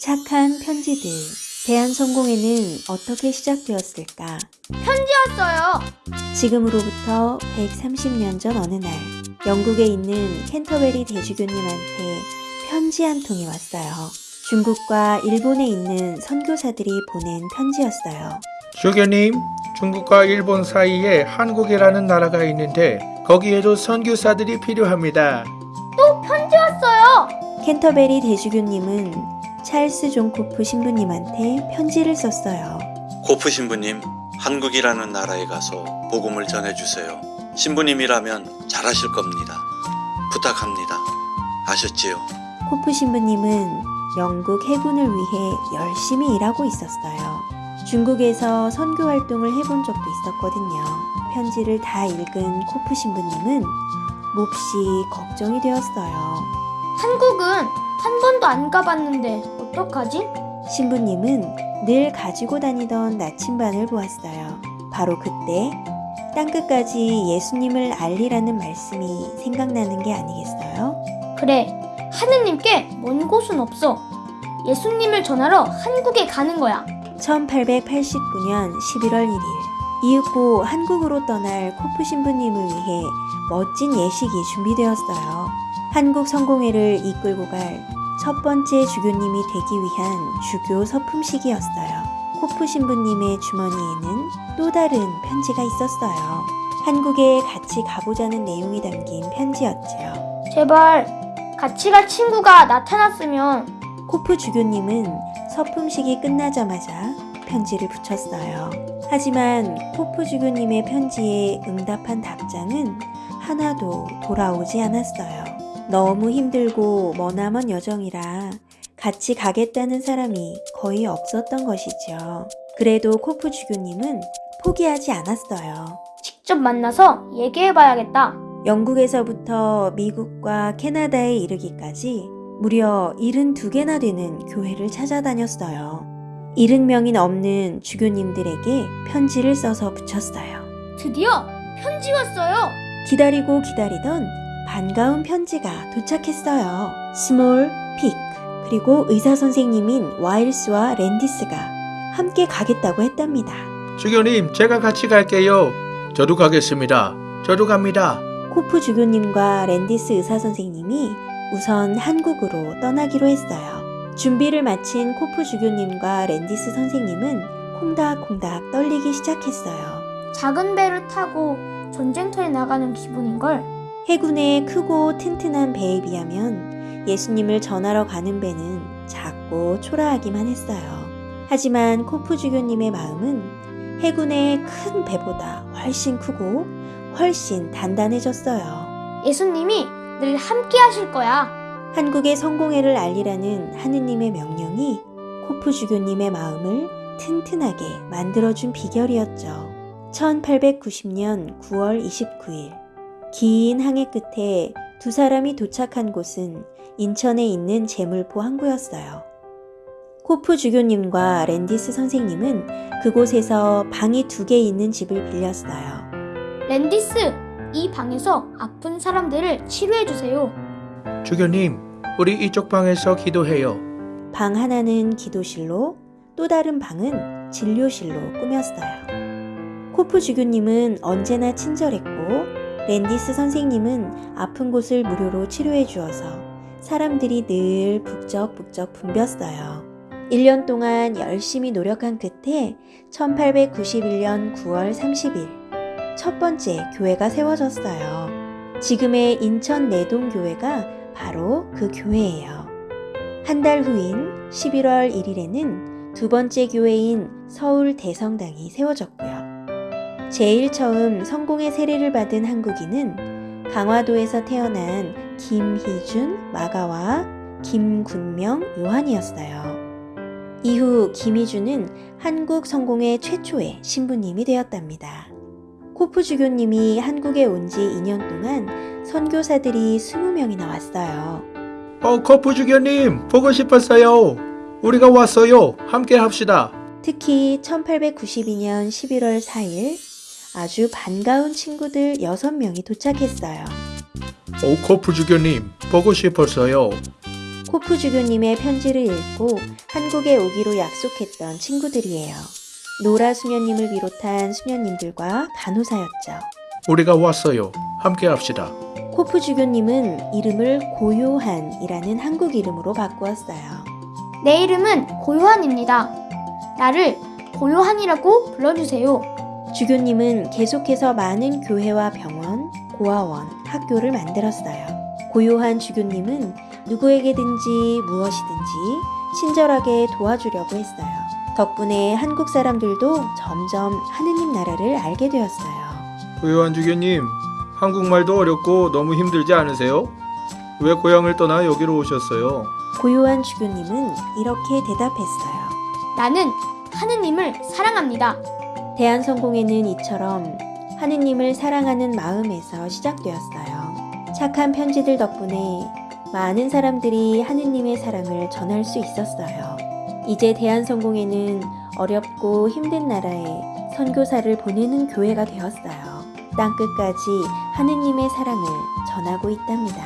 착한 편지들. 대한 성공회는 어떻게 시작되었을까? 편지였어요. 지금으로부터 130년 전 어느 날, 영국에 있는 캔터베리 대주교님한테 편지 한 통이 왔어요. 중국과 일본에 있는 선교사들이 보낸 편지였어요. 주교님, 중국과 일본 사이에 한국이라는 나라가 있는데 거기에도 선교사들이 필요합니다. 또 편지였어요. 캔터베리 대주교님은 찰스 존 코프 신부님한테 편지를 썼어요. 코프 신부님, 한국이라는 나라에 가서 복음을 전해주세요. 신부님이라면 잘하실 겁니다. 부탁합니다. 아셨지요? 코프 신부님은 영국 해군을 위해 열심히 일하고 있었어요. 중국에서 선교 활동을 해본 적도 있었거든요. 편지를 다 읽은 코프 신부님은 몹시 걱정이 되었어요. 한국은 한 번도 안 가봤는데 어떡하지? 신부님은 늘 가지고 다니던 나침반을 보았어요. 바로 그때 땅끝까지 예수님을 알리라는 말씀이 생각나는 게 아니겠어요? 그래, 하느님께 먼 곳은 없어. 예수님을 전하러 한국에 가는 거야. 1889년 11월 1일 이윽고 한국으로 떠날 코프 신부님을 위해 멋진 예식이 준비되었어요. 한국 성공회를 이끌고 갈 첫 번째 주교님이 되기 위한 주교 서품식이었어요. 코프 신부님의 주머니에는 또 다른 편지가 있었어요. 한국에 같이 가보자는 내용이 담긴 편지였지요. 제발 같이 갈 친구가 나타났으면 코프 주교님은 서품식이 끝나자마자 편지를 붙였어요. 하지만 코프 주교님의 편지에 응답한 답장은 하나도 돌아오지 않았어요. 너무 힘들고 머나먼 여정이라 같이 가겠다는 사람이 거의 없었던 것이죠. 그래도 코프 주교님은 포기하지 않았어요. 직접 만나서 얘기해봐야겠다. 영국에서부터 미국과 캐나다에 이르기까지 무려 72개나 되는 교회를 찾아다녔어요. 70명이 넘는 주교님들에게 편지를 써서 부쳤어요. 드디어 편지 왔어요. 기다리고 기다리던 반가운 편지가 도착했어요. 스몰, 픽, 그리고 의사 선생님인 와일스와 랜디스가 함께 가겠다고 했답니다. 주교님, 제가 같이 갈게요. 저도 가겠습니다. 저도 갑니다. 코프 주교님과 랜디스 의사 선생님이 우선 한국으로 떠나기로 했어요. 준비를 마친 코프 주교님과 랜디스 선생님은 콩닥콩닥 떨리기 시작했어요. 작은 배를 타고 전쟁터에 나가는 기분인걸. 해군의 크고 튼튼한 배에 비하면 예수님을 전하러 가는 배는 작고 초라하기만 했어요. 하지만 코프 주교님의 마음은 해군의 큰 배보다 훨씬 크고 훨씬 단단해졌어요. 예수님이 늘 함께 하실 거야. 한국의 성공회를 알리라는 하느님의 명령이 코프 주교님의 마음을 튼튼하게 만들어준 비결이었죠. 1890년 9월 29일 긴 항해 끝에 두 사람이 도착한 곳은 인천에 있는 제물포 항구였어요. 코프 주교님과 랜디스 선생님은 그곳에서 방이 두 개 있는 집을 빌렸어요. 랜디스, 이 방에서 아픈 사람들을 치료해주세요. 주교님, 우리 이쪽 방에서 기도해요. 방 하나는 기도실로 또 다른 방은 진료실로 꾸몄어요. 코프 주교님은 언제나 친절했고 랜디스 선생님은 아픈 곳을 무료로 치료해 주어서 사람들이 늘 북적북적 붐볐어요. 1년 동안 열심히 노력한 끝에 1891년 9월 30일 첫 번째 교회가 세워졌어요. 지금의 인천 내동교회가 바로 그 교회예요. 한 달 후인 11월 1일에는 두 번째 교회인 서울 대성당이 세워졌고요. 제일 처음 성공의 세례를 받은 한국인은 강화도에서 태어난 김희준, 마가와 김군명, 요한이었어요. 이후 김희준은 한국 성공의 최초의 신부님이 되었답니다. 코프 주교님이 한국에 온 지 2년 동안 선교사들이 20명이나 왔어요. 어, 코프 주교님, 보고 싶었어요. 우리가 왔어요. 함께 합시다. 특히 1892년 11월 4일 아주 반가운 친구들 6명이 도착했어요. 오, 코프 주교님, 보고 싶었어요. 코프 주교님의 편지를 읽고 한국에 오기로 약속했던 친구들이에요. 노라 수녀님을 비롯한 수녀님들과 간호사였죠. 우리가 왔어요. 함께 합시다. 코프 주교님은 이름을 고요한이라는 한국 이름으로 바꾸었어요. 내 이름은 고요한입니다. 나를 고요한이라고 불러주세요. 주교님은 계속해서 많은 교회와 병원, 고아원, 학교를 만들었어요. 고요한 주교님은 누구에게든지 무엇이든지 친절하게 도와주려고 했어요. 덕분에 한국 사람들도 점점 하느님 나라를 알게 되었어요. 고요한 주교님, 한국말도 어렵고 너무 힘들지 않으세요? 왜 고향을 떠나 여기로 오셨어요? 고요한 주교님은 이렇게 대답했어요. 나는 하느님을 사랑합니다. 대한성공회는 이처럼 하느님을 사랑하는 마음에서 시작되었어요. 착한 편지들 덕분에 많은 사람들이 하느님의 사랑을 전할 수 있었어요. 이제 대한성공회는 어렵고 힘든 나라에 선교사를 보내는 교회가 되었어요. 땅끝까지 하느님의 사랑을 전하고 있답니다.